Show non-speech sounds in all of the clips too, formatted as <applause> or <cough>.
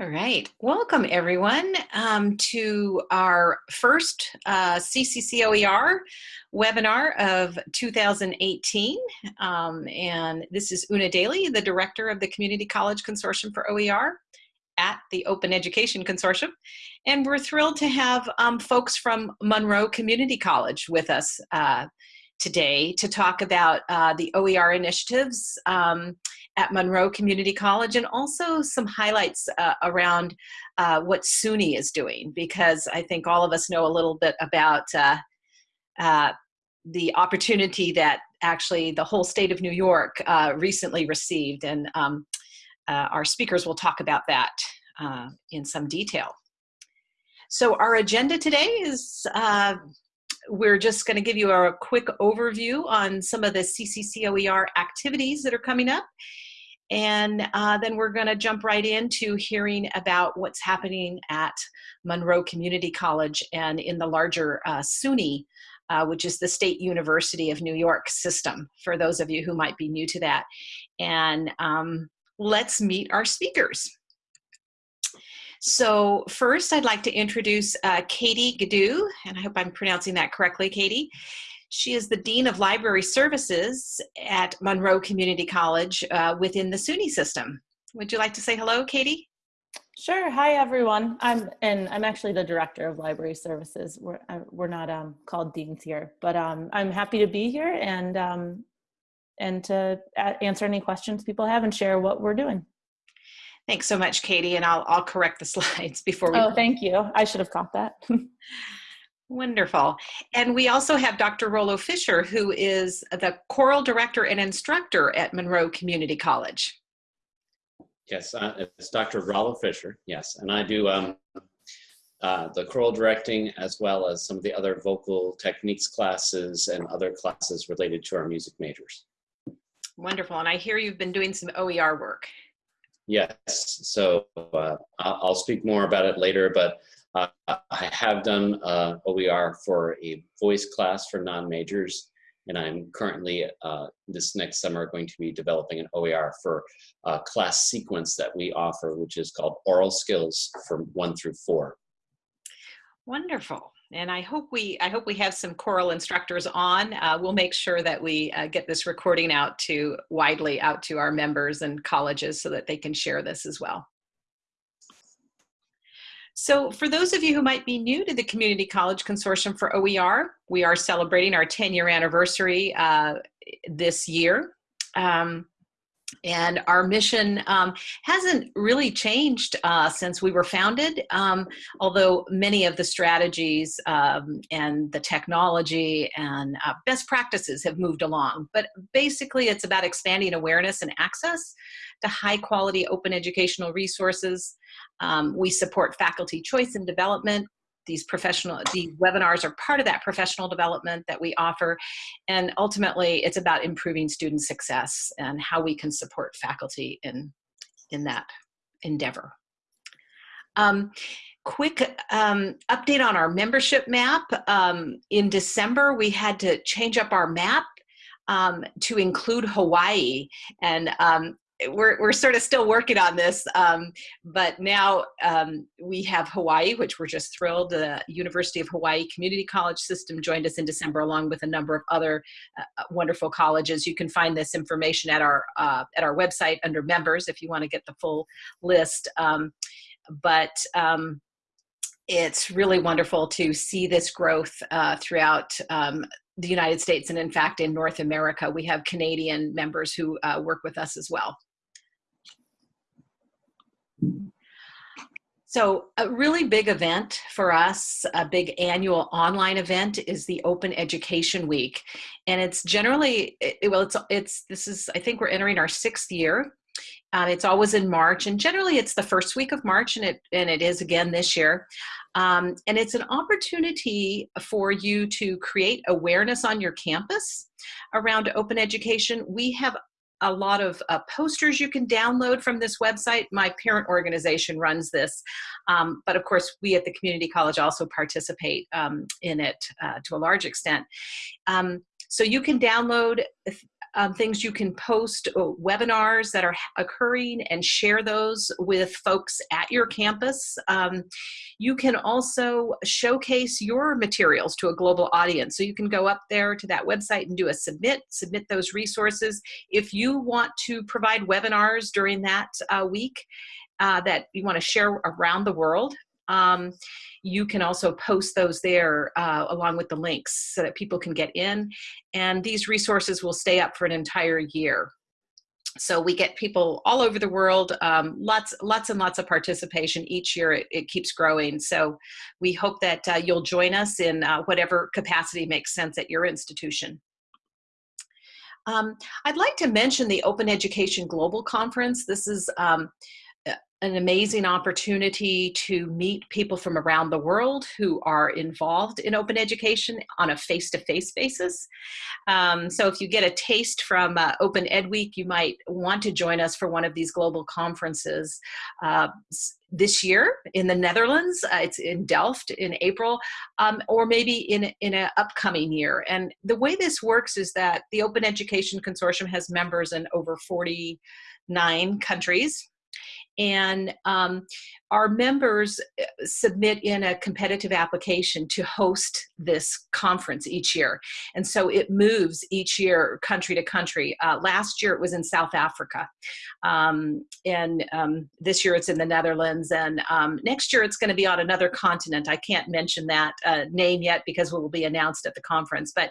All right. Welcome, everyone, um, to our first uh, CCCOER webinar of 2018. Um, and this is Una Daly, the director of the Community College Consortium for OER at the Open Education Consortium. And we're thrilled to have um, folks from Monroe Community College with us uh, today to talk about uh, the OER initiatives um, at Monroe Community College and also some highlights uh, around uh, what SUNY is doing because I think all of us know a little bit about uh, uh, the opportunity that actually the whole state of New York uh, recently received and um, our speakers will talk about that in some detail. So our agenda today is we're just going to give you a quick overview on some of the CCCOER activities that are coming up. And uh, then we're going to jump right into hearing about what's happening at Monroe Community College and in the larger uh, SUNY, uh, which is the State University of New York system, for those of you who might be new to that. And um, let's meet our speakers. So first, I'd like to introduce uh, Katie Gadu, and I hope I'm pronouncing that correctly, Katie. She is the Dean of Library Services at Monroe Community College uh, within the SUNY system. Would you like to say hello, Katie? Sure. Hi, everyone. I'm and I'm actually the director of library services. We're uh, we're not um, called deans here, but um, I'm happy to be here and um, and to answer any questions people have and share what we're doing. Thanks so much, Katie, and I'll, I'll correct the <laughs> slides before we- Oh, thank you. I should have caught that. <laughs> Wonderful. And we also have Dr. Rollo Fisher, who is the choral director and instructor at Monroe Community College. Yes, uh, it's Dr. Rollo Fisher, yes. And I do um, uh, the choral directing as well as some of the other vocal techniques classes and other classes related to our music majors. Wonderful. And I hear you've been doing some OER work. Yes, so uh, I'll speak more about it later, but uh, I have done uh, OER for a voice class for non-majors, and I'm currently uh, this next summer going to be developing an OER for a class sequence that we offer, which is called Aural Skills from one through four. Wonderful and I hope we I hope we have some choral instructors on. Uh, we'll make sure that we uh, get this recording out to widely out to our members and colleges so that they can share this as well. So for those of you who might be new to the Community College Consortium for OER, we are celebrating our 10 year anniversary uh, this year. Um, and our mission um, hasn't really changed uh, since we were founded, um, although many of the strategies um, and the technology and uh, best practices have moved along. But basically, it's about expanding awareness and access to high quality open educational resources. Um, we support faculty choice and development these professional these webinars are part of that professional development that we offer. And ultimately it's about improving student success and how we can support faculty in in that endeavor. Um, quick um, update on our membership map. Um, in december we had to change up our map um, to include Hawaii. And um, we're, we're sort of still working on this, um, but now um, we have Hawaii, which we're just thrilled. The University of Hawaii Community College System joined us in December, along with a number of other uh, uh, wonderful colleges. You can find this information at our uh, at our website under members if you want to get the full list. Um, but um, it's really wonderful to see this growth uh, throughout um, the United States and in fact in North America we have Canadian members who uh, work with us as well. So a really big event for us, a big annual online event is the Open Education Week. And it's generally, it, well, it's, it's, this is, I think we're entering our sixth year. Um, it's always in March and generally it's the first week of March and it, and it is again this year. Um, and it's an opportunity for you to create awareness on your campus around open education. We have a lot of uh, posters you can download from this website. My parent organization runs this, um, but of course we at the community college also participate um, in it uh, to a large extent. Um, so you can download um, things you can post uh, webinars that are occurring and share those with folks at your campus. Um, you can also showcase your materials to a global audience. So you can go up there to that website and do a submit, submit those resources. If you want to provide webinars during that uh, week uh, that you want to share around the world, um, you can also post those there uh, along with the links so that people can get in. And these resources will stay up for an entire year. So we get people all over the world, um, lots, lots and lots of participation each year. It, it keeps growing. So we hope that uh, you'll join us in uh, whatever capacity makes sense at your institution. Um, I'd like to mention the Open Education Global Conference. This is um, an amazing opportunity to meet people from around the world who are involved in open education on a face-to-face -face basis. Um, so if you get a taste from uh, Open Ed Week, you might want to join us for one of these global conferences uh, this year in the Netherlands. Uh, it's in Delft in April, um, or maybe in, in an upcoming year. And the way this works is that the Open Education Consortium has members in over 49 countries and um, our members uh, submit in a competitive application to host this conference each year. And so it moves each year country to country. Uh, last year it was in South Africa. Um, and um, this year it's in the Netherlands. And um, next year it's gonna be on another continent. I can't mention that uh, name yet because it will be announced at the conference. But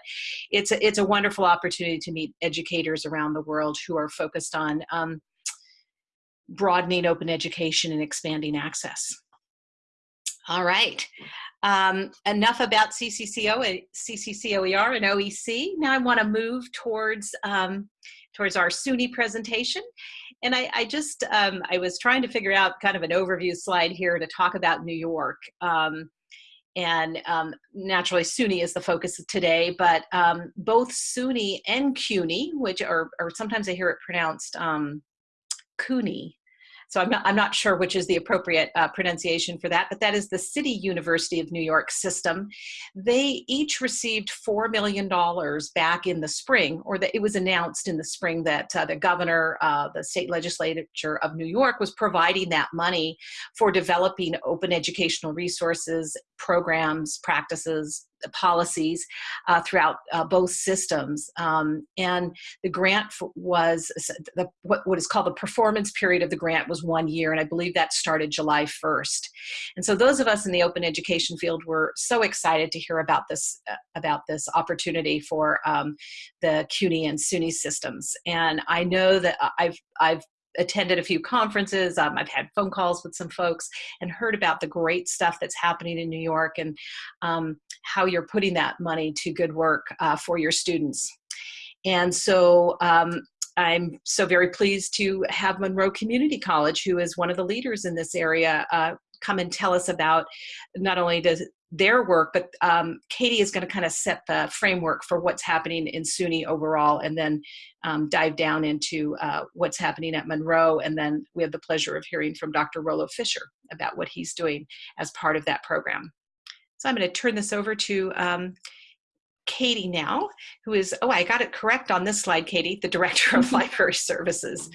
it's a, it's a wonderful opportunity to meet educators around the world who are focused on um, broadening open education and expanding access. All right, um, enough about CCCO, CCCOER and OEC. Now I want to move towards um, towards our SUNY presentation. And I, I just, um, I was trying to figure out kind of an overview slide here to talk about New York. Um, and um, naturally SUNY is the focus today, but um, both SUNY and CUNY, which are, or sometimes I hear it pronounced CUNY, so I'm not, I'm not sure which is the appropriate uh, pronunciation for that, but that is the City University of New York system. They each received $4 million back in the spring, or that it was announced in the spring that uh, the governor, uh, the state legislature of New York was providing that money for developing open educational resources, programs, practices, policies uh, throughout uh, both systems. Um, and the grant was, the, what, what is called the performance period of the grant was one year, and I believe that started July 1st. And so those of us in the open education field were so excited to hear about this, uh, about this opportunity for um, the CUNY and SUNY systems. And I know that I've, I've attended a few conferences. Um, I've had phone calls with some folks and heard about the great stuff that's happening in New York and um, how you're putting that money to good work uh, for your students. And so um, I'm so very pleased to have Monroe Community College, who is one of the leaders in this area, uh, come and tell us about not only the, their work, but um, Katie is going to kind of set the framework for what's happening in SUNY overall and then um, dive down into uh, what's happening at Monroe. And then we have the pleasure of hearing from Dr. Rollo Fisher about what he's doing as part of that program. So I'm going to turn this over to um, Katie now, who is, oh, I got it correct on this slide, Katie, the Director of <laughs> Library Services.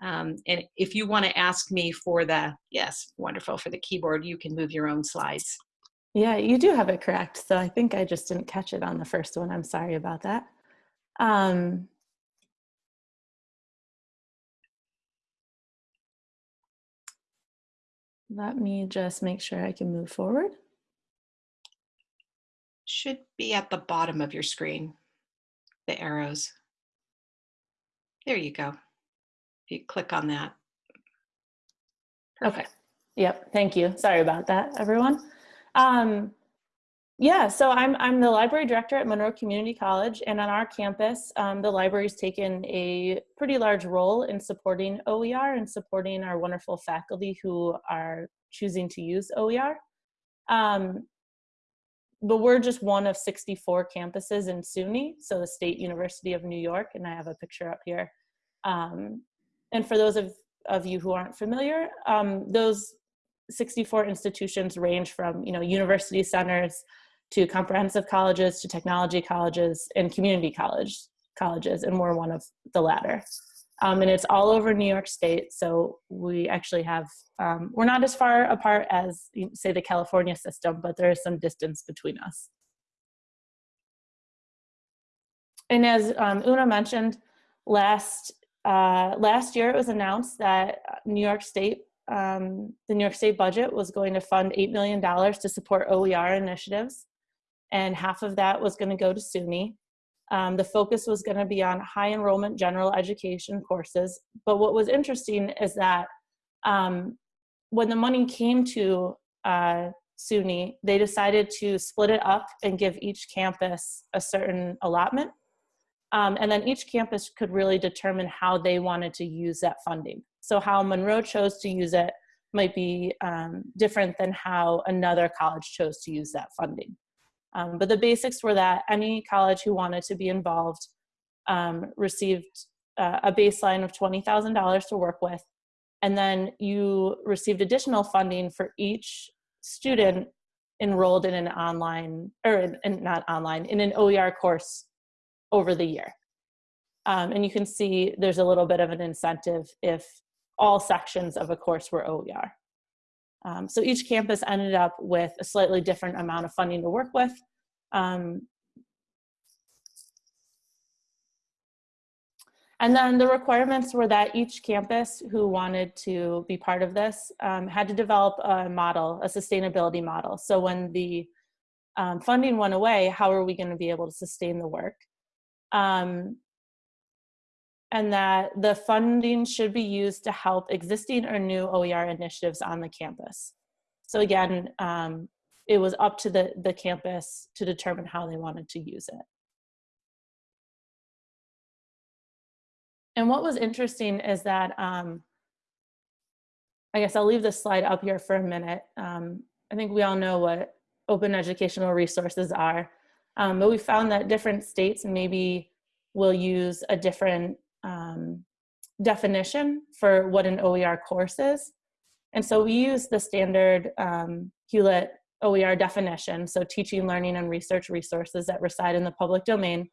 Um, and if you want to ask me for the, yes, wonderful, for the keyboard, you can move your own slides. Yeah, you do have it correct. So I think I just didn't catch it on the first one. I'm sorry about that. Um, let me just make sure I can move forward. Should be at the bottom of your screen, the arrows. There you go. If you click on that. Perfect. Okay. Yep. Thank you. Sorry about that, everyone. Um, yeah, so I'm, I'm the library director at Monroe Community College, and on our campus, um, the library's taken a pretty large role in supporting OER and supporting our wonderful faculty who are choosing to use OER. Um, but we're just one of 64 campuses in SUNY, so the State University of New York, and I have a picture up here. Um, and for those of, of you who aren't familiar, um, those 64 institutions range from you know university centers to comprehensive colleges to technology colleges and community college colleges, and we're one of the latter. Um, and it's all over New York State. So we actually have, um, we're not as far apart as, say, the California system, but there is some distance between us. And as um, Una mentioned, last uh, last year it was announced that New York State, um, the New York State budget was going to fund $8 million to support OER initiatives. And half of that was going to go to SUNY. Um, the focus was going to be on high enrollment general education courses. But what was interesting is that um, when the money came to uh, SUNY, they decided to split it up and give each campus a certain allotment. Um, and then each campus could really determine how they wanted to use that funding. So how Monroe chose to use it might be um, different than how another college chose to use that funding. Um, but the basics were that any college who wanted to be involved um, received uh, a baseline of $20,000 to work with. And then you received additional funding for each student enrolled in an online, or in, in, not online, in an OER course over the year. Um, and you can see there's a little bit of an incentive if all sections of a course were OER. Um, so each campus ended up with a slightly different amount of funding to work with. Um, and then the requirements were that each campus who wanted to be part of this um, had to develop a model, a sustainability model. So when the um, funding went away, how are we gonna be able to sustain the work? Um, and that the funding should be used to help existing or new OER initiatives on the campus. So again, um, it was up to the, the campus to determine how they wanted to use it. And what was interesting is that, um, I guess I'll leave this slide up here for a minute. Um, I think we all know what open educational resources are, um, but we found that different states maybe will use a different um, definition for what an OER course is. And so we use the standard um, Hewlett OER definition, so teaching, learning, and research resources that reside in the public domain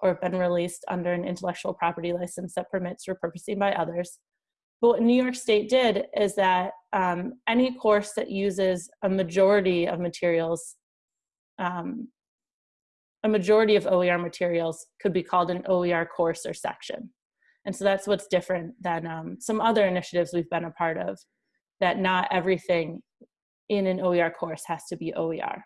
or have been released under an intellectual property license that permits repurposing by others. But what New York State did is that um, any course that uses a majority of materials, um, a majority of OER materials could be called an OER course or section. And so that's what's different than um, some other initiatives we've been a part of, that not everything in an OER course has to be OER.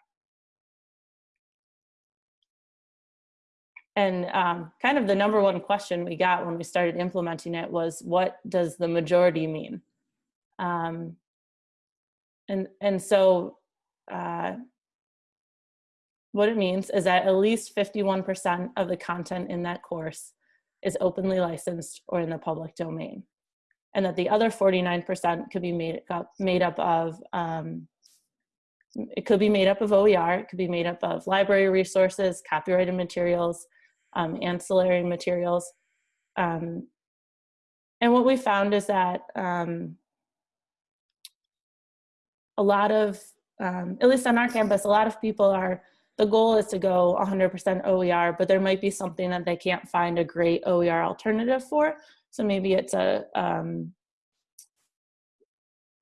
And um, kind of the number one question we got when we started implementing it was, what does the majority mean? Um, and, and so uh, what it means is that at least 51% of the content in that course is openly licensed or in the public domain. And that the other 49% could be made up, made up of, um, it could be made up of OER, it could be made up of library resources, copyrighted materials, um, ancillary materials. Um, and what we found is that um, a lot of, um, at least on our campus, a lot of people are the goal is to go 100% OER, but there might be something that they can't find a great OER alternative for. So maybe it's a, um,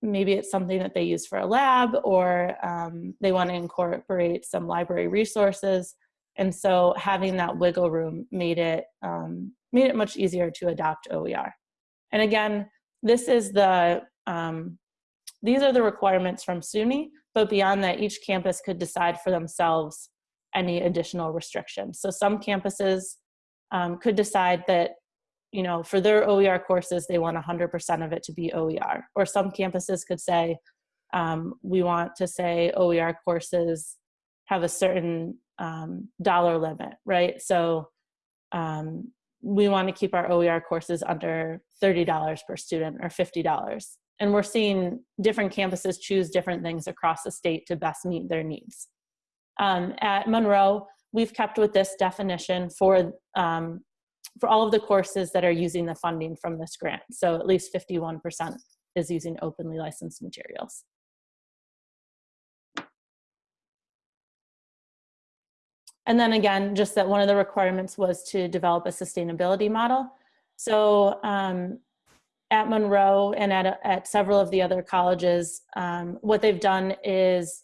maybe it's something that they use for a lab or um, they want to incorporate some library resources. And so having that wiggle room made it, um, made it much easier to adopt OER. And again, this is the, um, these are the requirements from SUNY, but beyond that, each campus could decide for themselves any additional restrictions. So some campuses um, could decide that, you know, for their OER courses, they want 100% of it to be OER. Or some campuses could say, um, we want to say OER courses have a certain um, dollar limit, right? So um, we want to keep our OER courses under $30 per student or $50. And we're seeing different campuses choose different things across the state to best meet their needs. Um, at Monroe, we've kept with this definition for, um, for all of the courses that are using the funding from this grant. So at least 51% is using openly licensed materials. And then again, just that one of the requirements was to develop a sustainability model. So um, at Monroe and at, at several of the other colleges, um, what they've done is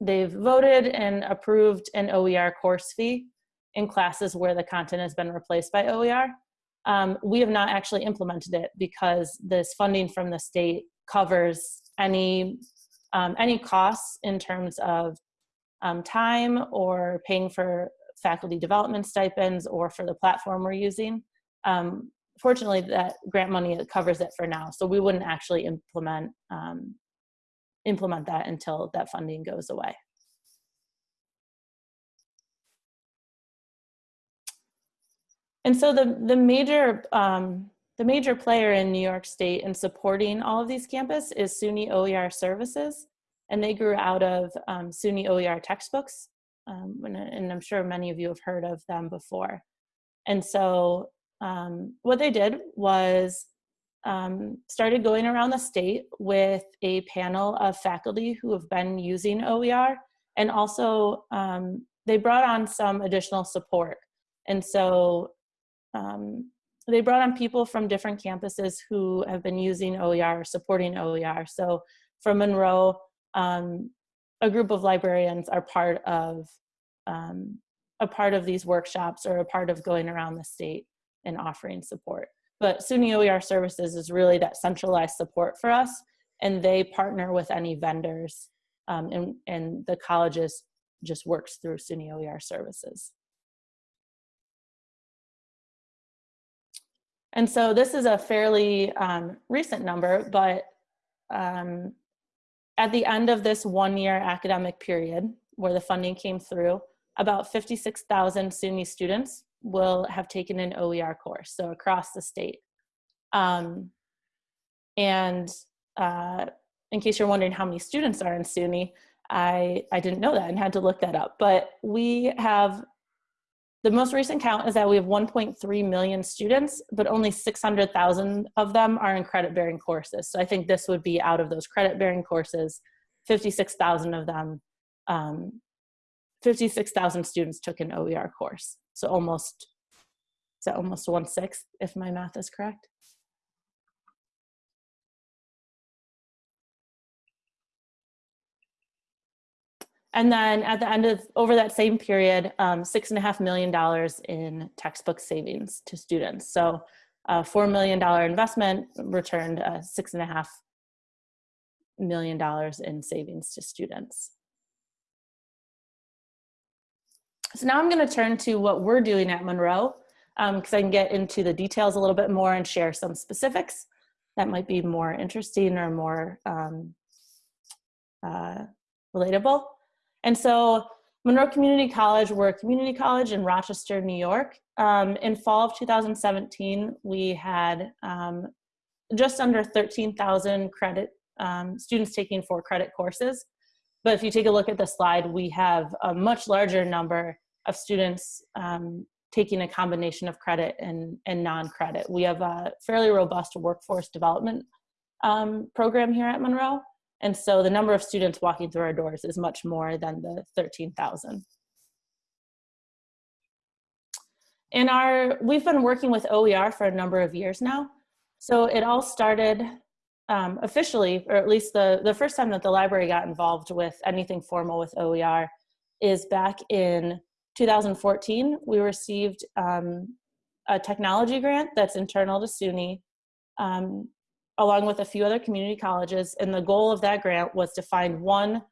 they've voted and approved an OER course fee in classes where the content has been replaced by OER. Um, we have not actually implemented it because this funding from the state covers any um, any costs in terms of um, time or paying for faculty development stipends or for the platform we're using. Um, fortunately, that grant money covers it for now, so we wouldn't actually implement um, implement that until that funding goes away. And so the, the major um, the major player in New York State in supporting all of these campus is SUNY OER Services, and they grew out of um, SUNY OER textbooks, um, and, and, I'm sure many of you have heard of them before. And so um, what they did was um, started going around the state with a panel of faculty who have been using OER, and also um, they brought on some additional support. And so um, they brought on people from different campuses who have been using OER, supporting OER. So from Monroe, um, a group of librarians are part of um, a part of these workshops or a part of going around the state and offering support. But SUNY OER Services is really that centralized support for us, and they partner with any vendors, um, and, and the colleges just works through SUNY OER Services. And so this is a fairly um, recent number, but um, at the end of this one year academic period where the funding came through, about 56,000 SUNY students will have taken an OER course, so across the state. Um, and uh, in case you're wondering how many students are in SUNY, I, I didn't know that and had to look that up. But we have the most recent count is that we have 1.3 million students, but only 600,000 of them are in credit bearing courses. So I think this would be out of those credit bearing courses, 56,000 of them, um, 56,000 students took an OER course. So almost, is that almost one sixth if my math is correct? And then at the end of, over that same period, um, six and a half million dollars in textbook savings to students. So a $4 million investment returned uh, six and a half million dollars in savings to students. So now I'm gonna turn to what we're doing at Monroe because um, I can get into the details a little bit more and share some specifics that might be more interesting or more um, uh, relatable. And so Monroe Community College, we're a community college in Rochester, New York. Um, in fall of 2017, we had um, just under 13,000 credit um, students taking four credit courses. But if you take a look at the slide, we have a much larger number of students um, taking a combination of credit and, and non-credit. We have a fairly robust workforce development um, program here at Monroe. And so the number of students walking through our doors is much more than the 13,000. In our, we've been working with OER for a number of years now. So it all started um, officially, or at least the, the first time that the library got involved with anything formal with OER is back in 2014. We received um, a technology grant that's internal to SUNY um, along with a few other community colleges. And the goal of that grant was to find one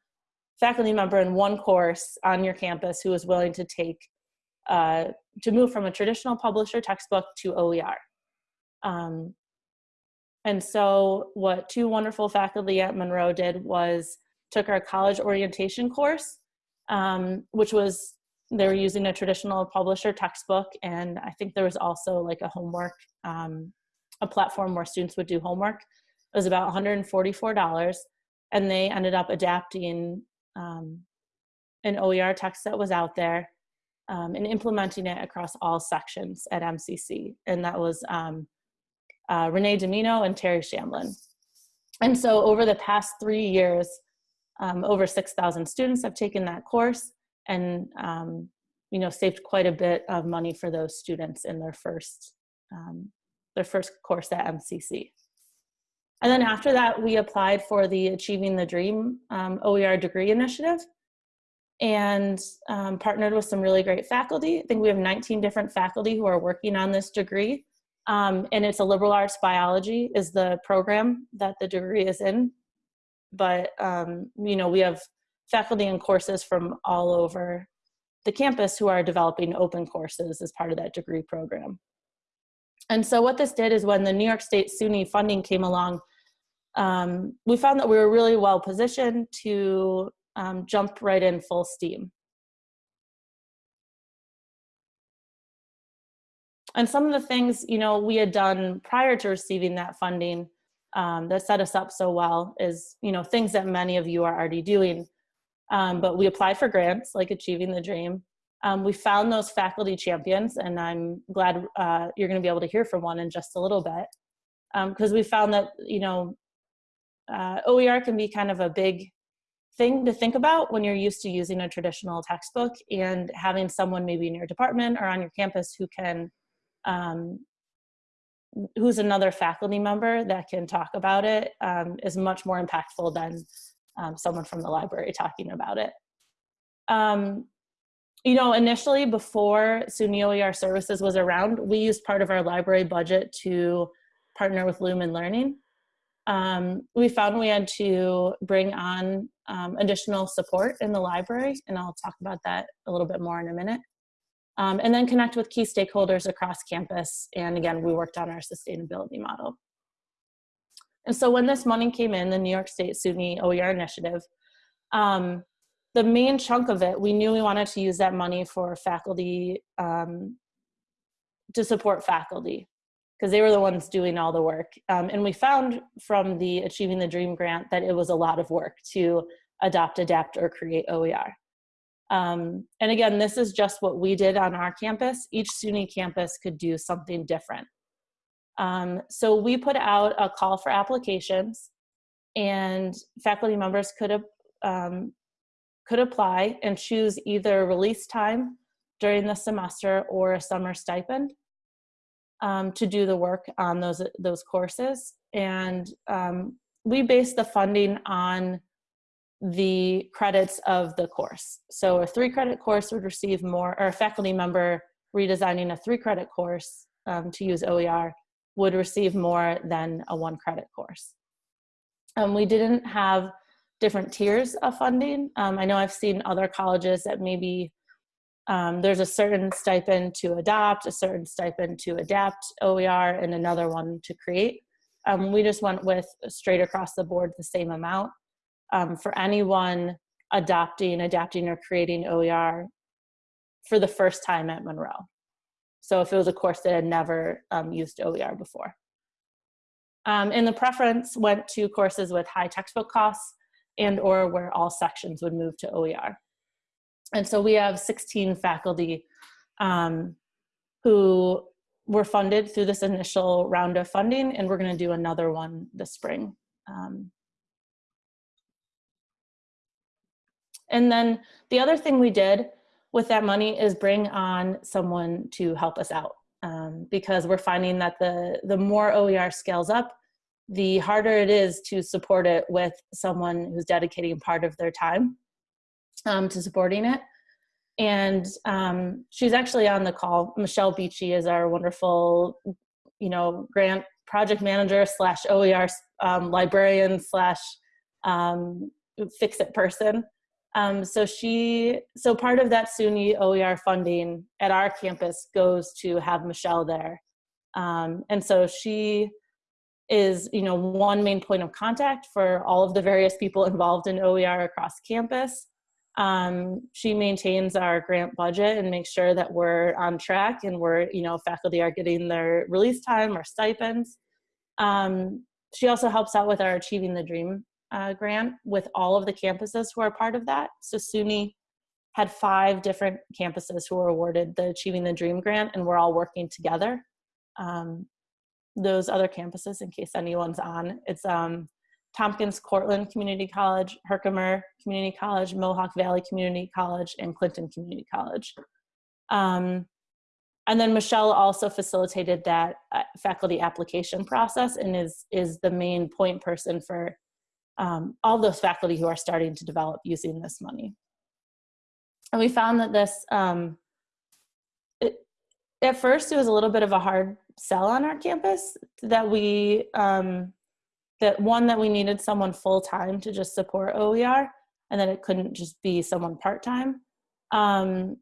faculty member in one course on your campus who was willing to take, uh, to move from a traditional publisher textbook to OER. Um, and so what two wonderful faculty at Monroe did was took our college orientation course, um, which was, they were using a traditional publisher textbook. And I think there was also like a homework um, a platform where students would do homework. It was about $144 and they ended up adapting um, an OER text that was out there um, and implementing it across all sections at MCC. And that was um, uh, Renee Domino and Terry Shamlin. And so over the past three years, um, over 6,000 students have taken that course and um, you know, saved quite a bit of money for those students in their first, um, their first course at MCC. And then after that, we applied for the Achieving the Dream um, OER degree initiative and um, partnered with some really great faculty. I think we have 19 different faculty who are working on this degree. Um, and it's a liberal arts biology is the program that the degree is in. But, um, you know, we have faculty and courses from all over the campus who are developing open courses as part of that degree program. And so what this did is when the New York State SUNY funding came along, um, we found that we were really well positioned to um, jump right in full steam. And some of the things, you know, we had done prior to receiving that funding um, that set us up so well is, you know, things that many of you are already doing. Um, but we applied for grants like Achieving the Dream. Um, we found those faculty champions and I'm glad uh, you're gonna be able to hear from one in just a little bit. Because um, we found that, you know, uh, OER can be kind of a big thing to think about when you're used to using a traditional textbook and having someone maybe in your department or on your campus who can um, who's another faculty member that can talk about it um, is much more impactful than um, someone from the library talking about it. Um, you know, initially before SUNY OER services was around, we used part of our library budget to partner with Lumen Learning um, we found we had to bring on um, additional support in the library, and I'll talk about that a little bit more in a minute. Um, and then connect with key stakeholders across campus. And again, we worked on our sustainability model. And so when this money came in, the New York State SUNY OER initiative, um, the main chunk of it, we knew we wanted to use that money for faculty, um, to support faculty because they were the ones doing all the work. Um, and we found from the Achieving the Dream grant that it was a lot of work to adopt, adapt, or create OER. Um, and again, this is just what we did on our campus. Each SUNY campus could do something different. Um, so we put out a call for applications and faculty members could, um, could apply and choose either release time during the semester or a summer stipend um, to do the work on those, those courses. And um, we base the funding on the credits of the course. So a three credit course would receive more, or a faculty member redesigning a three credit course um, to use OER would receive more than a one credit course. Um, we didn't have different tiers of funding. Um, I know I've seen other colleges that maybe um, there's a certain stipend to adopt, a certain stipend to adapt OER, and another one to create. Um, we just went with straight across the board the same amount. Um, for anyone adopting, adapting, or creating OER for the first time at Monroe. So if it was a course that had never um, used OER before. Um, and the preference went to courses with high textbook costs and or where all sections would move to OER. And so we have 16 faculty um, who were funded through this initial round of funding, and we're going to do another one this spring. Um, and then the other thing we did with that money is bring on someone to help us out um, because we're finding that the, the more OER scales up, the harder it is to support it with someone who's dedicating part of their time um, to supporting it. And um, she's actually on the call. Michelle Beachy is our wonderful, you know, grant project manager slash OER um, librarian slash um, fix-it person. Um, so she, so part of that SUNY OER funding at our campus goes to have Michelle there. Um, and so she is, you know, one main point of contact for all of the various people involved in OER across campus. Um, she maintains our grant budget and makes sure that we're on track and we're, you know, faculty are getting their release time or stipends. Um, she also helps out with our Achieving the Dream uh, grant with all of the campuses who are part of that. So SUNY had five different campuses who were awarded the Achieving the Dream grant and we're all working together. Um, those other campuses, in case anyone's on, it's um, Tompkins Cortland Community College, Herkimer Community College, Mohawk Valley Community College, and Clinton Community College. Um, and then Michelle also facilitated that uh, faculty application process and is, is the main point person for um, all those faculty who are starting to develop using this money. And we found that this, um, it, at first it was a little bit of a hard sell on our campus that we, um, that one, that we needed someone full-time to just support OER and that it couldn't just be someone part-time. Um,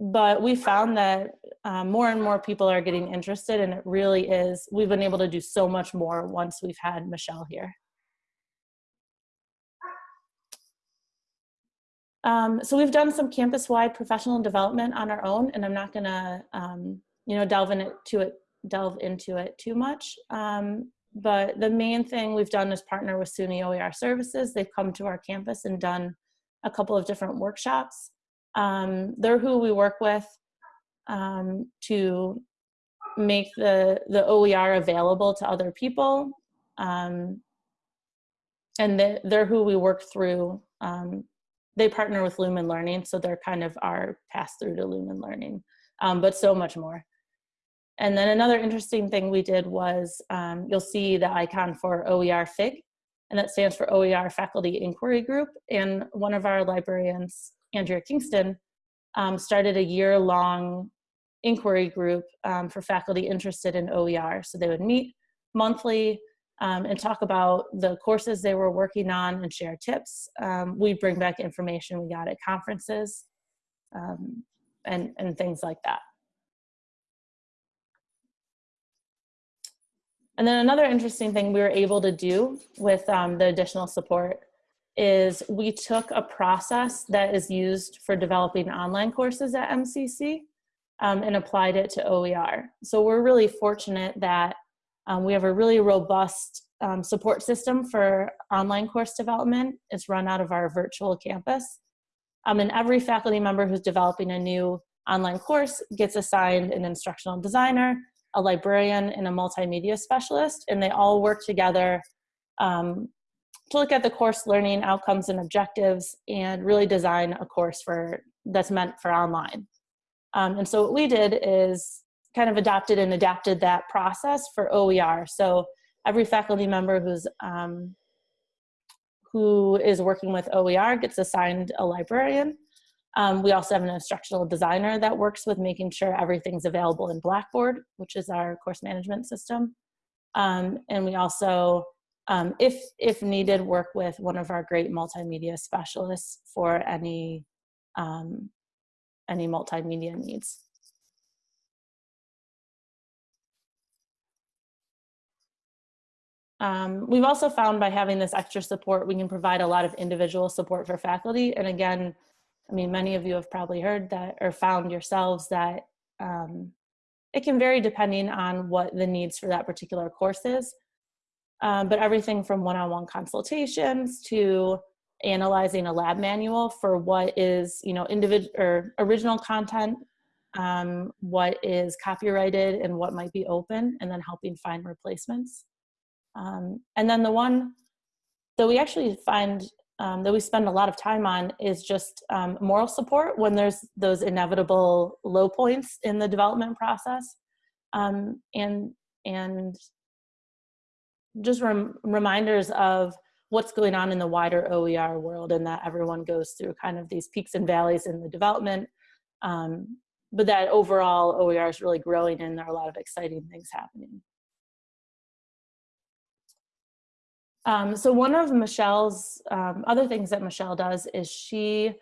but we found that um, more and more people are getting interested and it really is, we've been able to do so much more once we've had Michelle here. Um, so we've done some campus-wide professional development on our own and I'm not gonna, um, you know, delve into it, delve into it too much. Um, but the main thing we've done is partner with SUNY OER Services. They've come to our campus and done a couple of different workshops. Um, they're who we work with um, to make the, the OER available to other people. Um, and they, they're who we work through. Um, they partner with Lumen Learning, so they're kind of our pass through to Lumen Learning, um, but so much more. And then another interesting thing we did was, um, you'll see the icon for OER FIG, and that stands for OER Faculty Inquiry Group. And one of our librarians, Andrea Kingston, um, started a year-long inquiry group um, for faculty interested in OER. So they would meet monthly um, and talk about the courses they were working on and share tips. Um, we bring back information we got at conferences um, and, and things like that. And then another interesting thing we were able to do with um, the additional support is we took a process that is used for developing online courses at MCC um, and applied it to OER. So we're really fortunate that um, we have a really robust um, support system for online course development. It's run out of our virtual campus. Um, and every faculty member who's developing a new online course gets assigned an instructional designer, a librarian, and a multimedia specialist, and they all work together um, to look at the course learning outcomes and objectives and really design a course for that's meant for online. Um, and so what we did is kind of adopted and adapted that process for OER. So every faculty member who's um, who is working with OER gets assigned a librarian um, we also have an instructional designer that works with making sure everything's available in Blackboard, which is our course management system. Um, and we also, um, if, if needed, work with one of our great multimedia specialists for any, um, any multimedia needs. Um, we've also found by having this extra support, we can provide a lot of individual support for faculty. And again, I mean, many of you have probably heard that or found yourselves that um, it can vary depending on what the needs for that particular course is. Um, but everything from one-on-one -on -one consultations to analyzing a lab manual for what is, you know, individual or original content, um, what is copyrighted and what might be open, and then helping find replacements. Um, and then the one that we actually find um, that we spend a lot of time on is just um, moral support when there's those inevitable low points in the development process um, and and just rem reminders of what's going on in the wider OER world and that everyone goes through kind of these peaks and valleys in the development um, but that overall OER is really growing and there are a lot of exciting things happening. Um, so one of Michelle's um, other things that Michelle does is she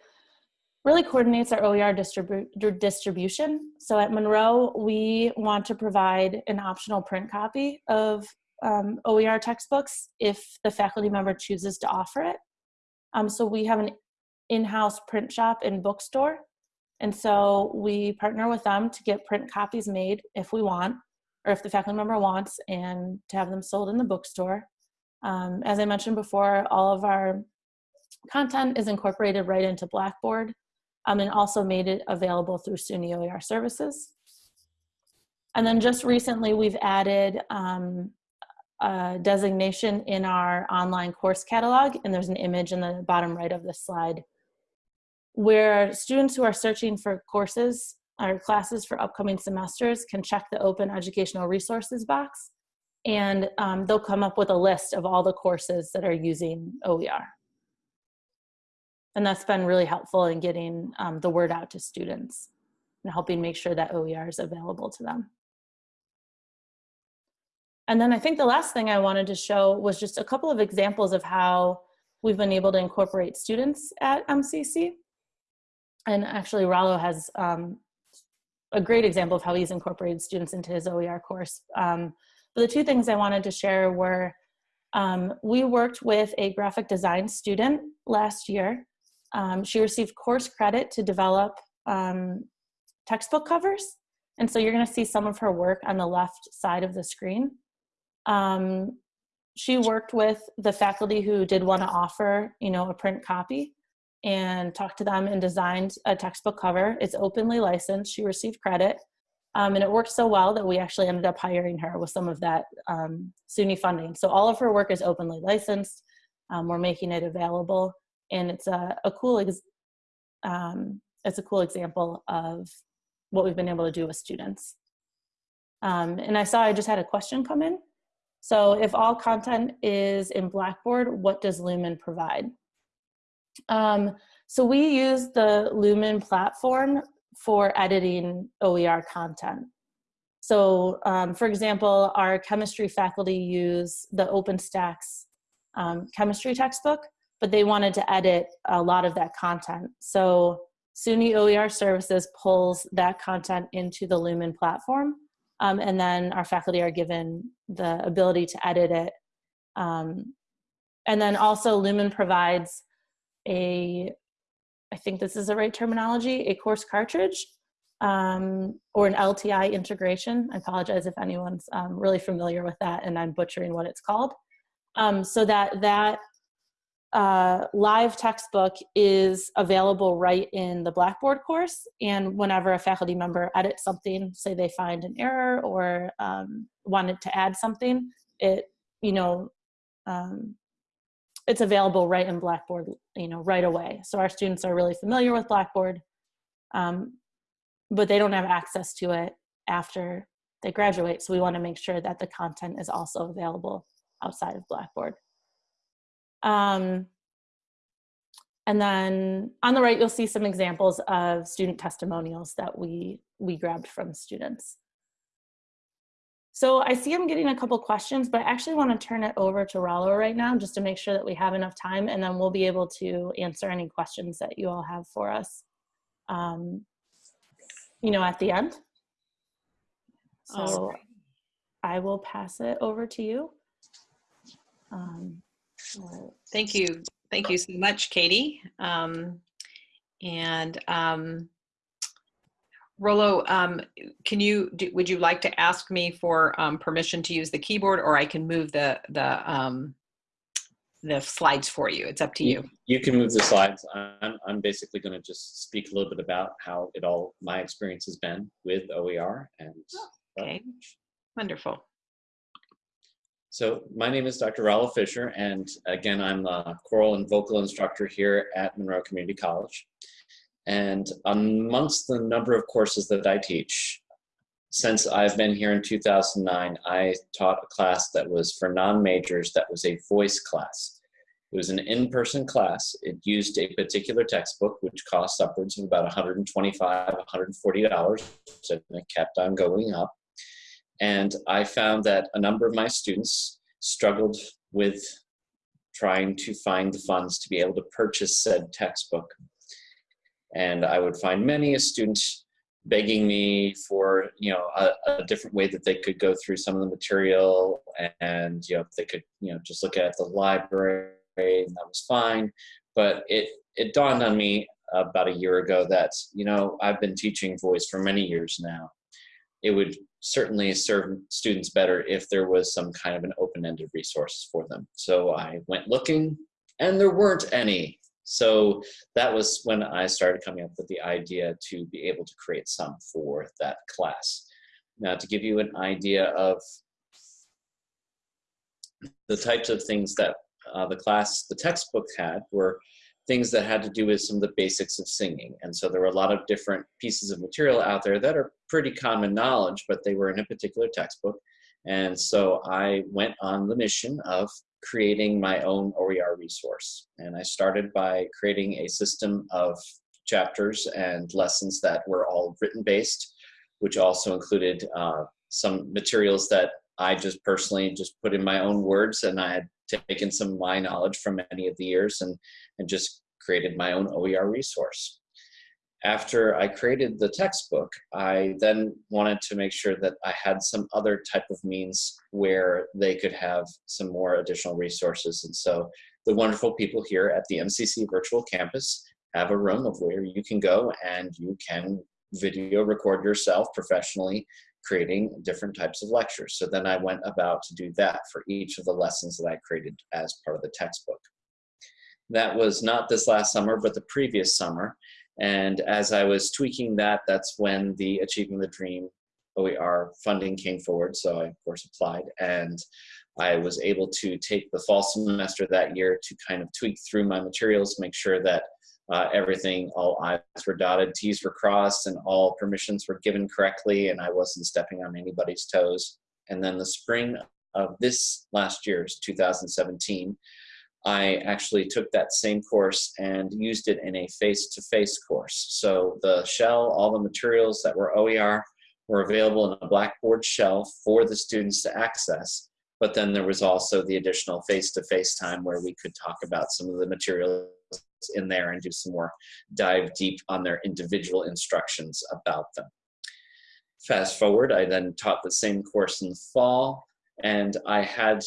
really coordinates our OER distribu distribution. So at Monroe, we want to provide an optional print copy of um, OER textbooks if the faculty member chooses to offer it. Um, so we have an in-house print shop and bookstore. And so we partner with them to get print copies made if we want, or if the faculty member wants, and to have them sold in the bookstore. Um, as I mentioned before, all of our content is incorporated right into Blackboard um, and also made it available through SUNY OER services. And then just recently we've added um, a designation in our online course catalog and there's an image in the bottom right of this slide where students who are searching for courses or classes for upcoming semesters can check the open educational resources box and um, they'll come up with a list of all the courses that are using OER. And that's been really helpful in getting um, the word out to students and helping make sure that OER is available to them. And then I think the last thing I wanted to show was just a couple of examples of how we've been able to incorporate students at MCC. And actually Rollo has um, a great example of how he's incorporated students into his OER course. Um, but the two things I wanted to share were um, we worked with a graphic design student last year. Um, she received course credit to develop um, textbook covers. And so you're gonna see some of her work on the left side of the screen. Um, she worked with the faculty who did want to offer, you know, a print copy and talked to them and designed a textbook cover. It's openly licensed. She received credit. Um, and it worked so well that we actually ended up hiring her with some of that um, SUNY funding. So all of her work is openly licensed. Um, we're making it available, and it's a, a cool um, it's a cool example of what we've been able to do with students. Um, and I saw I just had a question come in. So if all content is in Blackboard, what does Lumen provide? Um, so we use the Lumen platform for editing OER content. So um, for example, our chemistry faculty use the OpenStax um, chemistry textbook, but they wanted to edit a lot of that content. So SUNY OER Services pulls that content into the Lumen platform um, and then our faculty are given the ability to edit it. Um, and then also Lumen provides a, I think this is the right terminology, a course cartridge um, or an LTI integration. I apologize if anyone's um, really familiar with that and I'm butchering what it's called. Um, so that that uh, live textbook is available right in the Blackboard course. And whenever a faculty member edits something, say they find an error or um, wanted to add something, it, you know, um, it's available right in Blackboard, you know, right away. So our students are really familiar with Blackboard, um, but they don't have access to it after they graduate. So we wanna make sure that the content is also available outside of Blackboard. Um, and then on the right, you'll see some examples of student testimonials that we, we grabbed from students. So I see I'm getting a couple questions, but I actually want to turn it over to Rollo right now just to make sure that we have enough time and then we'll be able to answer any questions that you all have for us, um, you know, at the end. So I will pass it over to you. Um, Thank you. Thank you so much, Katie. Um, and um, Rollo, um, can you, do, would you like to ask me for um, permission to use the keyboard or I can move the, the, um, the slides for you? It's up to you. You can move the slides. I'm, I'm basically going to just speak a little bit about how it all, my experience has been with OER and. Okay, wonderful. So my name is Dr. Rollo Fisher, and again, I'm a choral and vocal instructor here at Monroe Community College. And amongst the number of courses that I teach, since I've been here in 2009, I taught a class that was for non-majors that was a voice class. It was an in-person class. It used a particular textbook, which cost upwards of about $125, $140, and it kept on going up. And I found that a number of my students struggled with trying to find the funds to be able to purchase said textbook. And I would find many a student begging me for you know a, a, different way that they could go through some of the material and you know they could you know just look at the library and that was fine but it it dawned on me about a year ago that you know I've been teaching voice for many years now it would certainly serve students better if there was some kind of an open-ended resource for them. So I went looking and there weren't any. So that was when I started coming up with the idea to be able to create some for that class. Now to give you an idea of the types of things that uh, the class, the textbook had were things that had to do with some of the basics of singing. And so there were a lot of different pieces of material out there that are pretty common knowledge, but they were in a particular textbook. And so I went on the mission of creating my own OER resource. And I started by creating a system of chapters and lessons that were all written based, which also included uh, some materials that I just personally just put in my own words and I had taken some of my knowledge from many of the years and, and just created my own OER resource. After I created the textbook, I then wanted to make sure that I had some other type of means where they could have some more additional resources. And so the wonderful people here at the MCC Virtual Campus have a room of where you can go and you can video record yourself professionally creating different types of lectures. So then I went about to do that for each of the lessons that I created as part of the textbook. That was not this last summer, but the previous summer. And as I was tweaking that, that's when the Achieving the Dream OER funding came forward. So I, of course, applied. And I was able to take the fall semester that year to kind of tweak through my materials, make sure that uh, everything, all I's were dotted, T's were crossed, and all permissions were given correctly, and I wasn't stepping on anybody's toes. And then the spring of this last year's 2017, I actually took that same course and used it in a face-to-face -face course. So the shell, all the materials that were OER were available in a Blackboard shell for the students to access. But then there was also the additional face-to-face -face time where we could talk about some of the in there and do some more dive deep on their individual instructions about them. Fast forward, I then taught the same course in the fall, and I had,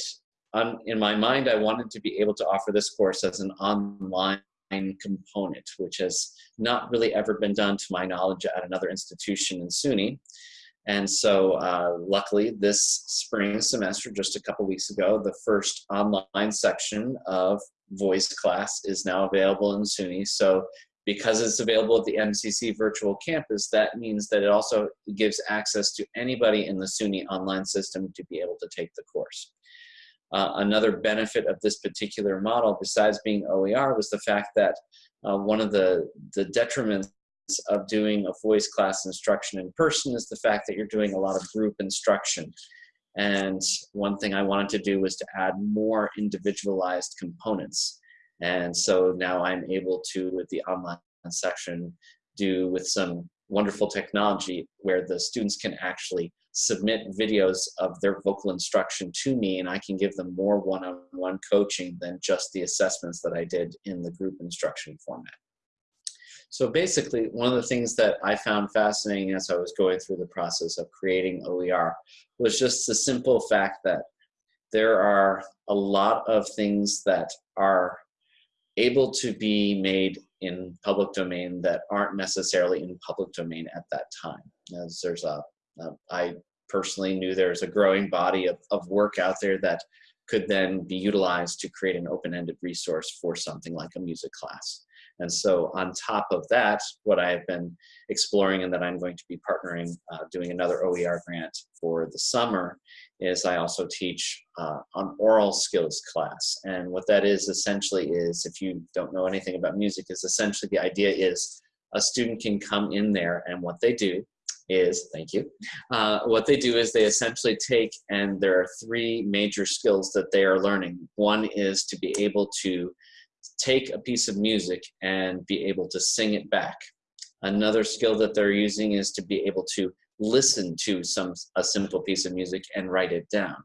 um, in my mind, I wanted to be able to offer this course as an online component, which has not really ever been done to my knowledge at another institution in SUNY. And so uh, luckily this spring semester, just a couple weeks ago, the first online section of voice class is now available in SUNY. So because it's available at the MCC virtual campus, that means that it also gives access to anybody in the SUNY online system to be able to take the course. Uh, another benefit of this particular model, besides being OER, was the fact that uh, one of the, the detriments of doing a voice class instruction in person is the fact that you're doing a lot of group instruction. And one thing I wanted to do was to add more individualized components. And so now I'm able to, with the online section, do with some wonderful technology where the students can actually submit videos of their vocal instruction to me and I can give them more one-on-one -on -one coaching than just the assessments that I did in the group instruction format. So basically, one of the things that I found fascinating as I was going through the process of creating OER was just the simple fact that there are a lot of things that are able to be made in public domain that aren't necessarily in public domain at that time. As there's a, a I personally knew there's a growing body of, of work out there that could then be utilized to create an open-ended resource for something like a music class. And so on top of that, what I have been exploring and that I'm going to be partnering, uh, doing another OER grant for the summer, is I also teach uh, an aural skills class. And what that is essentially is, if you don't know anything about music, is essentially the idea is a student can come in there and what they do is, thank you, uh, what they do is they essentially take, and there are three major skills that they are learning. One is to be able to take a piece of music and be able to sing it back. Another skill that they're using is to be able to listen to some a simple piece of music and write it down.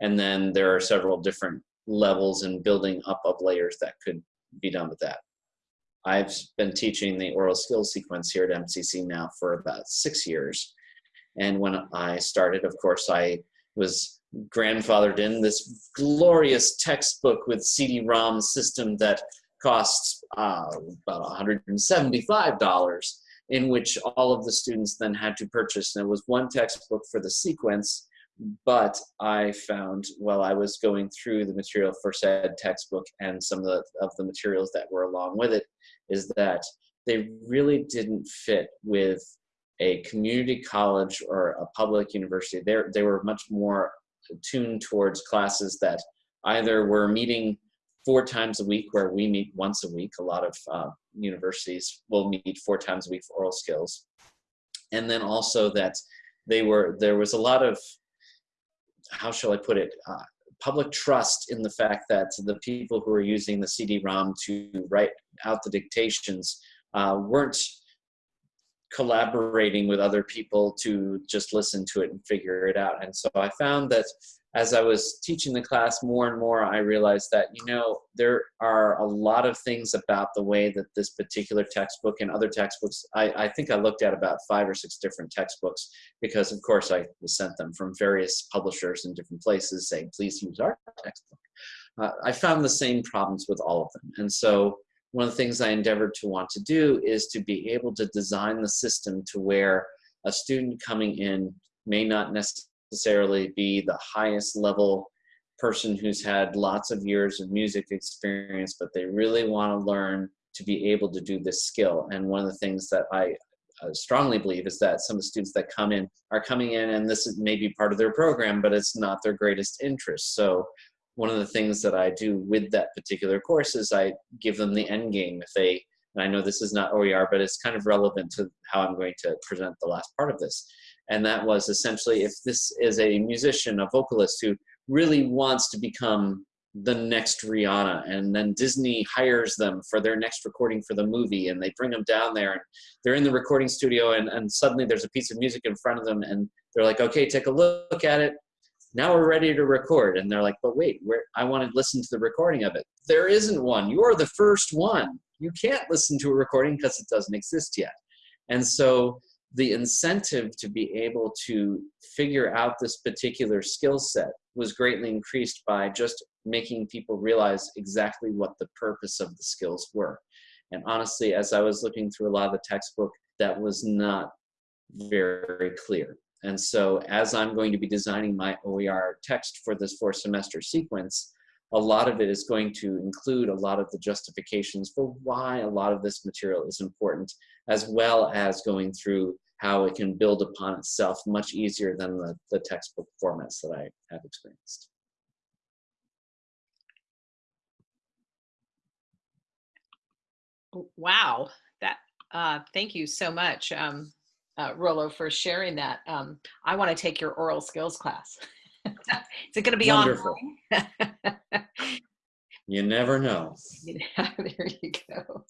And then there are several different levels and building up of layers that could be done with that. I've been teaching the aural skills sequence here at MCC now for about six years. And when I started, of course, I was grandfathered in this glorious textbook with CD-ROM system that costs uh, about $175 in which all of the students then had to purchase. And it was one textbook for the sequence, but I found while I was going through the material for said textbook and some of the, of the materials that were along with it, is that they really didn't fit with a community college or a public university. they they were much more tuned towards classes that either were meeting four times a week where we meet once a week. A lot of uh, universities will meet four times a week for aural skills. And then also that they were, there was a lot of, how shall I put it, uh, public trust in the fact that the people who are using the CD-ROM to write out the dictations uh, weren't collaborating with other people to just listen to it and figure it out. And so I found that as I was teaching the class more and more, I realized that, you know, there are a lot of things about the way that this particular textbook and other textbooks, I, I think I looked at about five or six different textbooks because of course I sent them from various publishers in different places saying, please use our textbook. Uh, I found the same problems with all of them. And so one of the things I endeavored to want to do is to be able to design the system to where a student coming in may not necessarily be the highest level person who's had lots of years of music experience, but they really want to learn to be able to do this skill. And one of the things that I strongly believe is that some of the students that come in are coming in and this is maybe part of their program, but it's not their greatest interest. So one of the things that I do with that particular course is I give them the end game. If they, and I know this is not OER, but it's kind of relevant to how I'm going to present the last part of this and that was essentially if this is a musician, a vocalist who really wants to become the next Rihanna, and then Disney hires them for their next recording for the movie, and they bring them down there, and they're in the recording studio, and, and suddenly there's a piece of music in front of them, and they're like, okay, take a look at it. Now we're ready to record, and they're like, but wait, I want to listen to the recording of it. There isn't one. You're the first one. You can't listen to a recording because it doesn't exist yet. And so the incentive to be able to figure out this particular skill set was greatly increased by just making people realize exactly what the purpose of the skills were. And honestly, as I was looking through a lot of the textbook, that was not very clear. And so as I'm going to be designing my OER text for this four semester sequence, a lot of it is going to include a lot of the justifications for why a lot of this material is important, as well as going through how it can build upon itself much easier than the, the textbook formats that I have experienced. Wow, that uh, thank you so much, um, uh, Rollo, for sharing that. Um, I want to take your aural skills class. <laughs> Is it going to be Wonderful. online? <laughs> you never know. <laughs> there you go.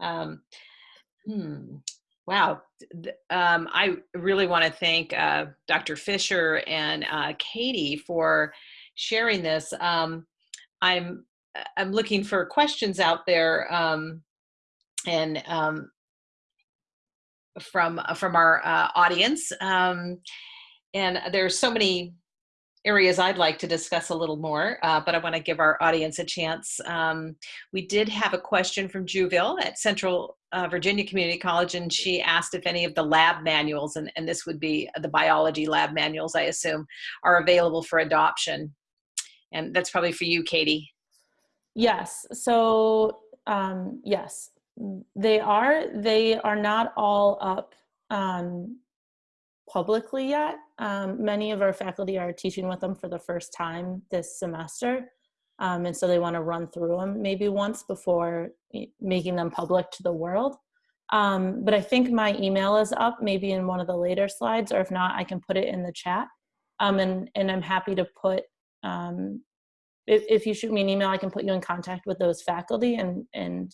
Um, hmm. Wow. Um, I really want to thank uh, Dr. Fisher and uh, Katie for sharing this. Um, I'm I'm looking for questions out there, um, and um, from from our uh, audience. Um, and there's so many areas I'd like to discuss a little more, uh, but I want to give our audience a chance. Um, we did have a question from Juville at Central uh, Virginia Community College, and she asked if any of the lab manuals, and, and this would be the biology lab manuals, I assume, are available for adoption. And that's probably for you, Katie. Yes. So, um, yes, they are. They are not all up um, publicly yet. Um, many of our faculty are teaching with them for the first time this semester. Um, and so they want to run through them maybe once before making them public to the world. Um, but I think my email is up maybe in one of the later slides, or if not, I can put it in the chat. Um, and, and I'm happy to put, um, if, if you shoot me an email, I can put you in contact with those faculty and, and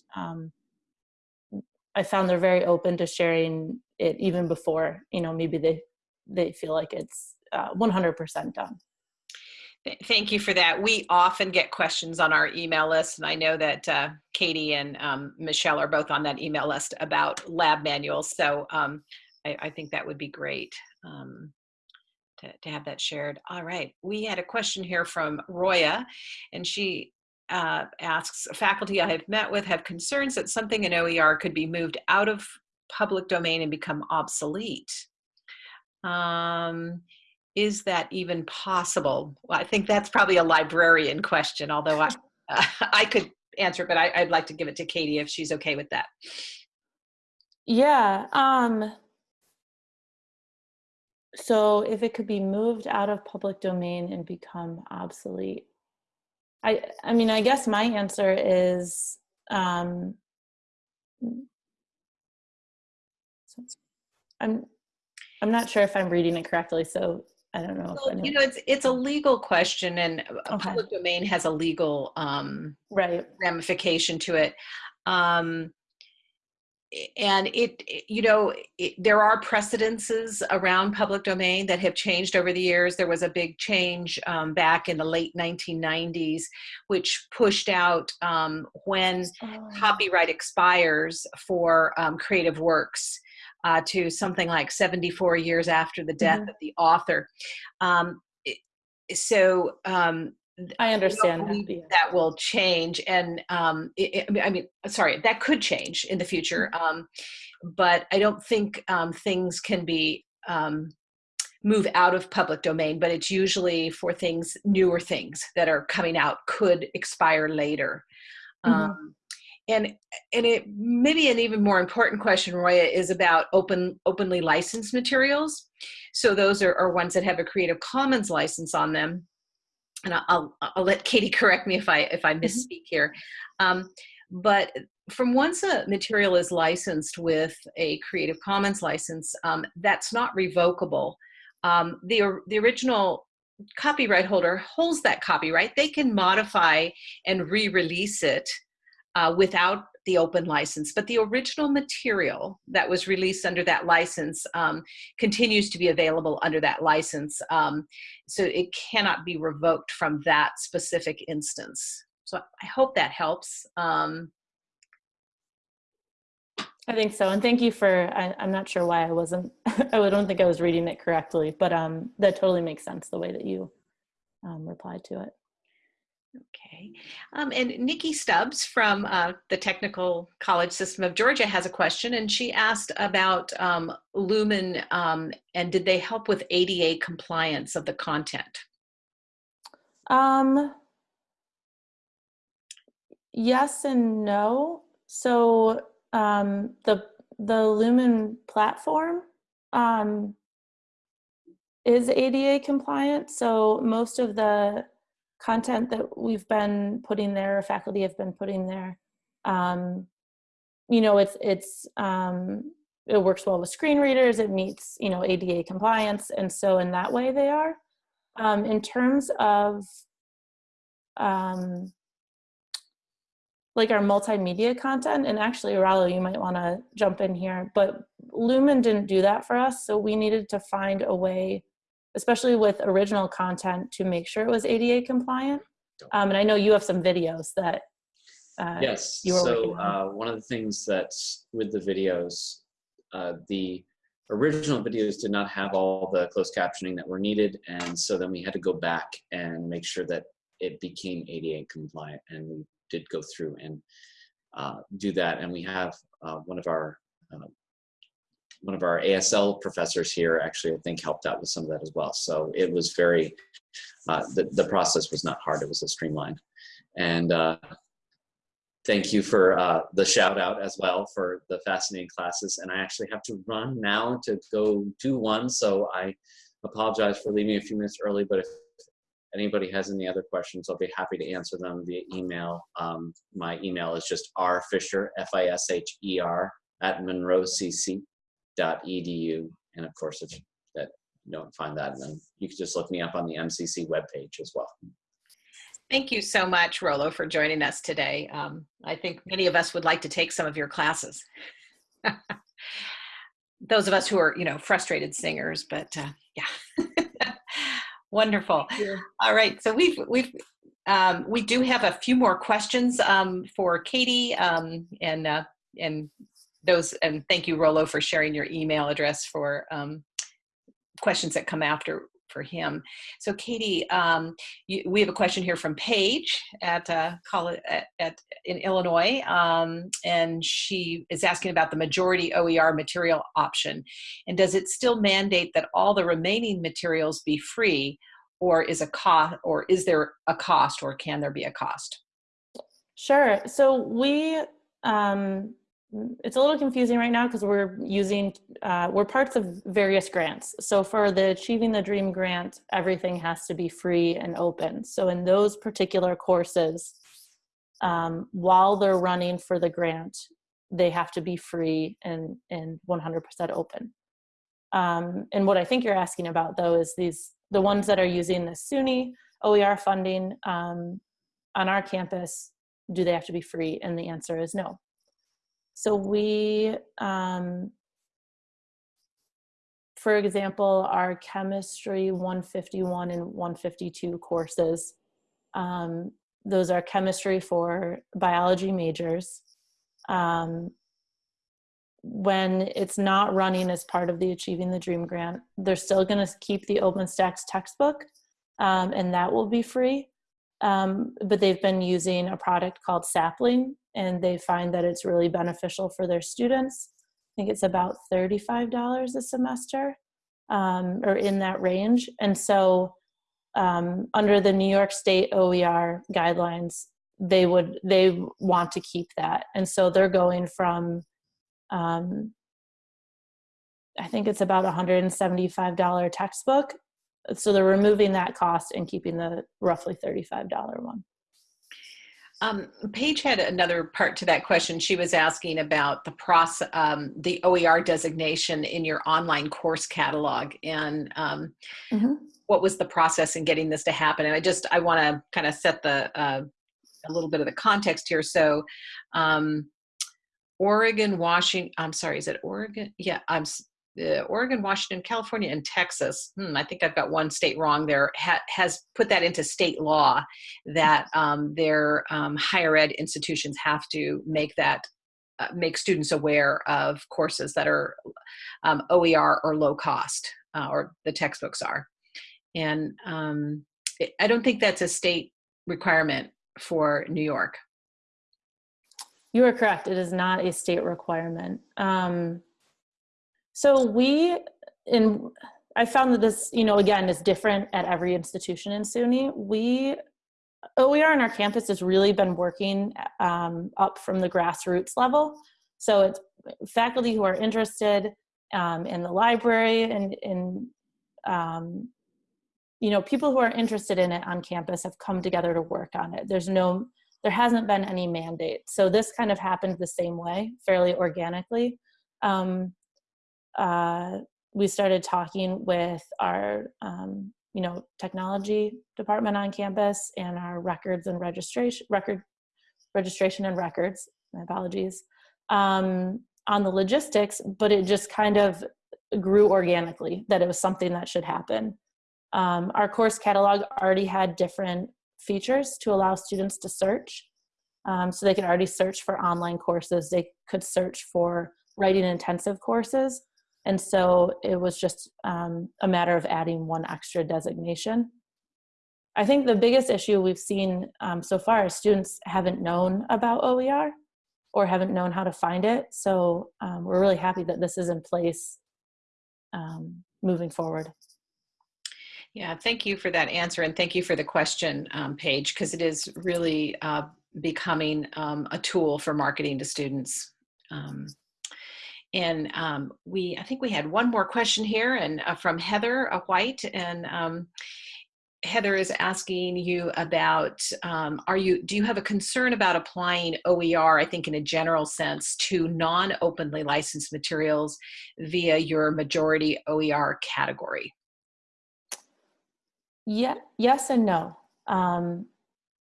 I found they're very open to sharing it even before, you know, maybe they they feel like it's 100% uh, done. Thank you for that. We often get questions on our email list, and I know that uh, Katie and um, Michelle are both on that email list about lab manuals. So um, I, I, think that would be great um, to, to have that shared. All right, we had a question here from Roya, and she uh, asks, faculty I have met with have concerns that something in OER could be moved out of public domain and become obsolete. Um, is that even possible? Well, I think that's probably a librarian question, although I, <laughs> uh, I could answer, but I, would like to give it to Katie if she's okay with that. Yeah. Um, so if it could be moved out of public domain and become obsolete, I, I mean, I guess my answer is, um, I'm, I'm not sure if I'm reading it correctly, so I don't know. Well, you know, it's it's a legal question, and a Okay. public domain has a legal um, Right, ramification to it. Um, and it, you know, it, there are precedences around public domain that have changed over the years. There was a big change um, back in the late 1990s, which pushed out um, when Oh, copyright expires for um, creative works uh, to something like 74 years after the death of the author. Um, it- so um, I understand that. that will change and um it, it- I mean- sorry that could change in the future Mm-hmm. um but i don't think um things can be um move out of public domain but it's usually for things newer things that are coming out could expire later Mhm. um and and it maybe an even more important question roya is about open openly licensed materials so those are, are ones that have a creative commons license on them and I'll I'll let Katie <laughs> correct me if I if I misspeak here. Um, but from once a material is licensed with a Creative Commons license, um, that's not revocable. Um, the the original copyright holder holds that copyright. They can modify and re-release it uh, without the open license, but the original material that was released under that license um, continues to be available under that license. Um, so it cannot be revoked from that specific instance. So I hope that helps. Um, I think so. And thank you for, I, I'm not sure why I wasn't, <laughs> I don't think I was reading it correctly, but um, that totally makes sense the way that you um, replied to it. Okay. Um, and Nikki Stubbs from uh, the Technical College System of Georgia has a question, and she asked about um, Lumen um, and did they help with ADA compliance of the content? Um, yes and no. So um, the the Lumen platform um, is ADA compliant. So most of the content that we've been putting there, faculty have been putting there, um, you know, it's it's um, it works well with screen readers. It meets you know ADA compliance, and so in that way they are. Um, in terms of um, like our multimedia content, and actually, Rollo, you might want to jump in here, but Lumen didn't do that for us, so we needed to find a way, especially with original content, to make sure it was ADA compliant. Um, and I know you have some videos that. Uh, Yes. you were so on. uh, one of the things that's with the videos, uh, the original videos did not have all the closed captioning that were needed, and so then we had to go back and make sure that it became ADA compliant, and we did go through and uh, do that. And we have uh, one of our uh, one of our ASL professors here actually I think helped out with some of that as well. So it was very uh, the the process was not hard; it was a streamlined and. Uh, thank you for uh, the shout out as well for the fascinating classes. And I actually have to run now to go do one. So I apologize for leaving a few minutes early, but if anybody has any other questions, I'll be happy to answer them via email. Um, my email is just rfisher, F-I-S-H-E-R, at monroecc.edu. And of course, if that you don't find that, then you can just look me up on the MCC webpage as well. Thank you so much, Rollo, for joining us today. Um, I think many of us would like to take some of your classes. <laughs> Those of us who are, you know, frustrated singers, but uh, yeah, <laughs> wonderful. All right, so we've we've um, we do have a few more questions um, for Katie um, and uh, and those and thank you, Rollo, for sharing your email address for um, questions that come after for him. So Katie, um, you, we have a question here from Paige at, uh, college, at, at in Illinois, um, and she is asking about the majority OER material option, and does it still mandate that all the remaining materials be free, or is a cost, or is there a cost, or can there be a cost? Sure. So we um, it's a little confusing right now because we're using, uh, we're parts of various grants. So for the Achieving the Dream grant, everything has to be free and open. So in those particular courses, um, while they're running for the grant, they have to be free and, and 100% open. Um, and what I think you're asking about though is these, the ones that are using the SUNY OER funding um, on our campus, do they have to be free? And the answer is no. So we, um, for example, our chemistry 151 and 152 courses, um, those are chemistry for biology majors. Um, when it's not running as part of the Achieving the Dream grant, they're still gonna keep the OpenStax textbook um, and that will be free. Um, but they've been using a product called Sapling and they find that it's really beneficial for their students. I think it's about $35 a semester um, or in that range. And so um, under the New York State OER guidelines, they would, they want to keep that. And so they're going from, um, I think it's about $175 textbook. So they're removing that cost and keeping the roughly $35 one. Um, Paige had another part to that question. She was asking about the process, um, the OER designation in your online course catalog, and um, mm -hmm. what was the process in getting this to happen. And I just I want to kind of set the uh, a little bit of the context here. So, um, Oregon, Washington. I'm sorry, is it Oregon? Yeah, I'm uh, Oregon, Washington, California, and Texas, hmm, I think I've got one state wrong there, ha has put that into state law that um, their um, higher ed institutions have to make that, uh, make students aware of courses that are um, OER or low cost, uh, or the textbooks are. And um, it, I don't think that's a state requirement for New York. You are correct. It is not a state requirement. Um, so we, in, I found that this, you know, again, is different at every institution in SUNY. We, OER on our campus has really been working um, up from the grassroots level. So it's faculty who are interested um, in the library and in, um, you know, people who are interested in it on campus have come together to work on it. There's no, there hasn't been any mandate. So this kind of happened the same way, fairly organically. Um, uh, we started talking with our um, you know technology department on campus and our records and registration record registration and records my apologies um, on the logistics but it just kind of grew organically that it was something that should happen. Um, our course catalog already had different features to allow students to search um, so they could already search for online courses they could search for writing intensive courses and so it was just um, a matter of adding one extra designation. I think the biggest issue we've seen um, so far is students haven't known about OER or haven't known how to find it. So um, we're really happy that this is in place um, moving forward. Yeah, thank you for that answer and thank you for the question, um, Paige, because it is really uh, becoming um, a tool for marketing to students. Um, and um, we, I think we had one more question here and uh, from Heather uh, White and um, Heather is asking you about, um, are you, do you have a concern about applying OER, I think in a general sense, to non-openly licensed materials via your majority OER category? Yeah, yes and no. Um,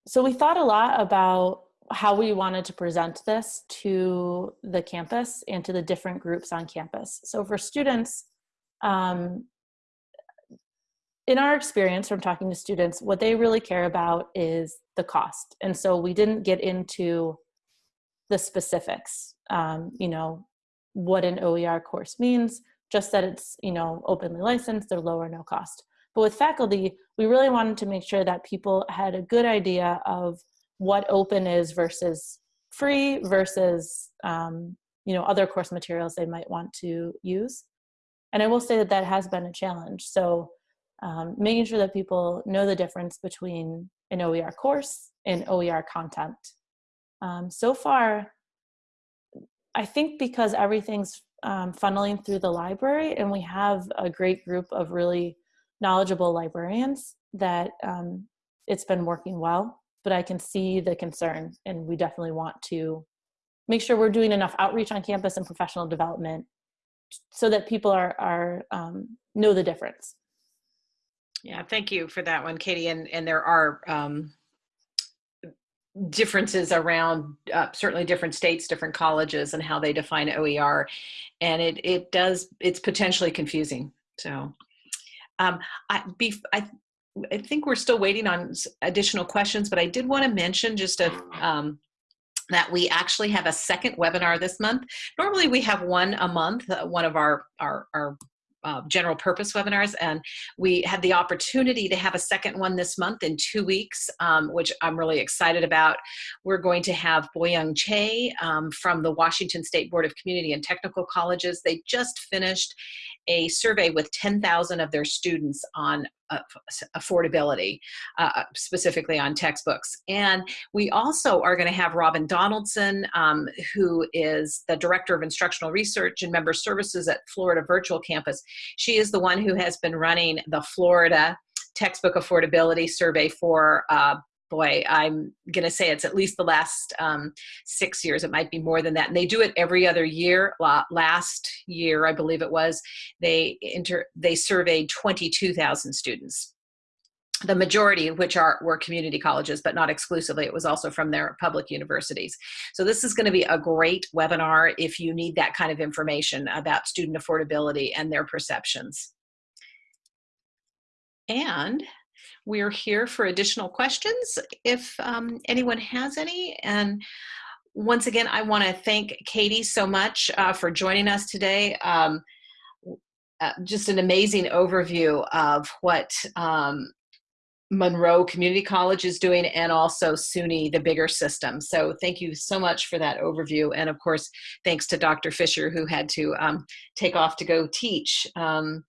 so we thought a lot about how we wanted to present this to the campus and to the different groups on campus. So for students, um, in our experience from talking to students, what they really care about is the cost. And so we didn't get into the specifics, um, you know, what an OER course means, just that it's, you know, openly licensed, they're low or no cost. But with faculty, we really wanted to make sure that people had a good idea of what open is versus free versus um, you know other course materials they might want to use. And i will say that that has been a challenge. So um, making sure that people know the difference between an oer course and oer content. Um, so far I think because everything's um, funneling through the library and we have a great group of really knowledgeable librarians that um, it's been working well, but I can see the concern and we definitely want to make sure we're doing enough outreach on campus and professional development so that people are, are um, know the difference. Yeah, thank you for that one, Katie. And, and there are um, differences around uh, certainly different states, different colleges and how they define OER. And it, it does, it's potentially confusing. So um, I, be, I, I think we're still waiting on additional questions, but I did want to mention just a, um, that we actually have a second webinar this month. Normally we have one a month, uh, one of our, our, our uh, general purpose webinars and we had the opportunity to have a second one this month in two weeks um, which I'm really excited about. We're going to have Boyoung Chae um, from the Washington State Board of Community and Technical Colleges. They just finished a survey with 10,000 of their students on uh, affordability, uh, specifically on textbooks. And we also are going to have Robin Donaldson, um, who is the Director of Instructional Research and Member Services at Florida Virtual Campus. She is the one who has been running the Florida textbook affordability survey for uh, boy, I'm going to say it's at least the last um, six years. It might be more than that. And they do it every other year. Last year, I believe it was, they inter they surveyed 22,000 students. The majority of which are were community colleges, but not exclusively. It was also from their public universities. So this is going to be a great webinar if you need that kind of information about student affordability and their perceptions. And we're here for additional questions if um, anyone has any. And once again, I want to thank Katie so much uh, for joining us today. Um, uh, just an amazing overview of what um, Monroe Community College is doing and also SUNY, the bigger system. So thank you so much for that overview. And of course, thanks to Dr. Fisher who had to um, take off to go teach. Um,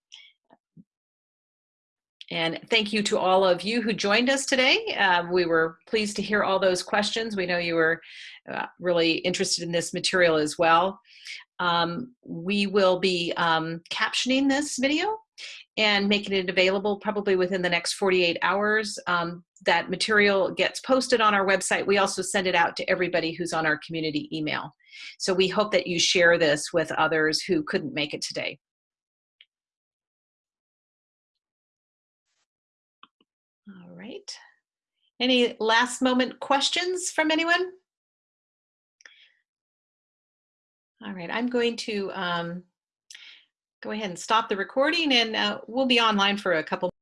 and thank you to all of you who joined us today. Uh, we were pleased to hear all those questions. We know you were uh, really interested in this material as well. Um, we will be um, captioning this video and making it available probably within the next 48 hours. Um, that material gets posted on our website. We also send it out to everybody who's on our community email. So we hope that you share this with others who couldn't make it today. right. Any last moment questions from anyone? All right, I'm going to um, go ahead and stop the recording and uh, we'll be online for a couple